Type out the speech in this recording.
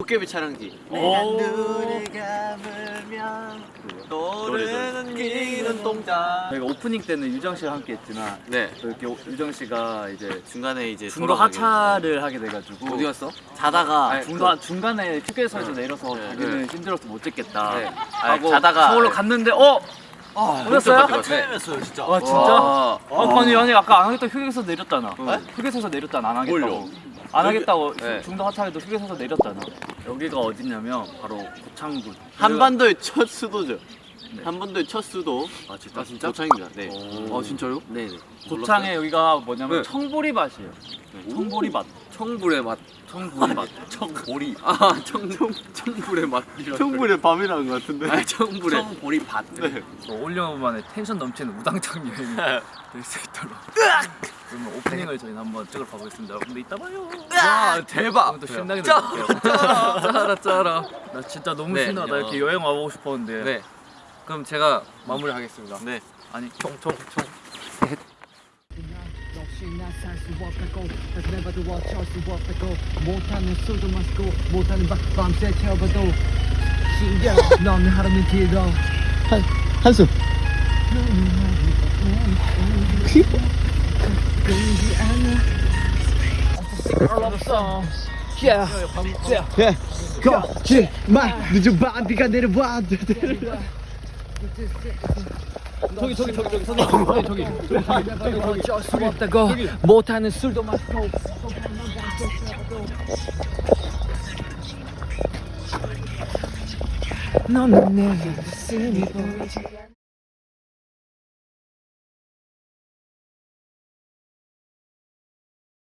도깨비 촬영지. 내가 눈을 감으면 떠오르는 길은 동자. 저희가 오프닝 때는 유정 씨와 함께 했지만 네. 또 이렇게 오- 유정 씨가 이제 중간에 이제 중도 돌아가게 하차를 하게 돼가지고 어디 갔어? 자다가 아니, 중도 중간에 휴게소에서 내려서 네. 자기는 네. 힘들어서 못 찍겠다 네. 하고 아니, 자다가- 서울로 네. 갔는데 어 아, 오셨어요? 한참이었어요 진짜. 와 진짜? 와. 아, 아니 아니 아까 안 하겠다 휴게소 내렸잖아. 응. 휴게소에서 내렸잖아 안 하겠다고. 뭘요? 안 하겠다고 네. 중도 하차해도 휴게소에서 내렸잖아. 여기가 어디냐면 바로 고창군. 한반도의 첫 수도죠. 네. 한반도의 첫 수도. 아 진짜? 진짜? 고창입니다. 네. 아 진짜요? 네. 네. 고창에 여기가 뭐냐면 네. 청보리 밭이에요. 청보리 밭. 청불의 맛. 청보리밭. 청보리. 아, 청, 청, 청불의 맛. 청불의 밤이라는 것 같은데. 아, 청불의. 청보리 밭. 네. 5년 만에 텐션 넘치는 우당탕 여행이 될수 있도록 그러면 오프닝을 저희는 한번 찍으러 가보겠습니다 여러분들 이따 봐요 와, 대박. 오늘도 신나게 놀게요 짜라 짜라 나 진짜 너무 네. 신나 나 이렇게 여행 와보고 싶었는데 네. 그럼 제가 마무리하겠습니다. 네. 아니 총총총. 역시 나 살수 없다고 다시 내봐도 어쩔 수 없다고 못하는 술도 마시고 못하는 밤 밤새 태워봐도 신기해 넌 하루는 길어 한숨. 끊이지 않아 없어 Yeah, yeah. 예 거짓말. 늦은 밤 비가 내려와 저기 저기 저기 저기 선생님 저기 저기 어쩔 수 없다고 못하는 술도 마시고. 너는 내 가슴이 보이지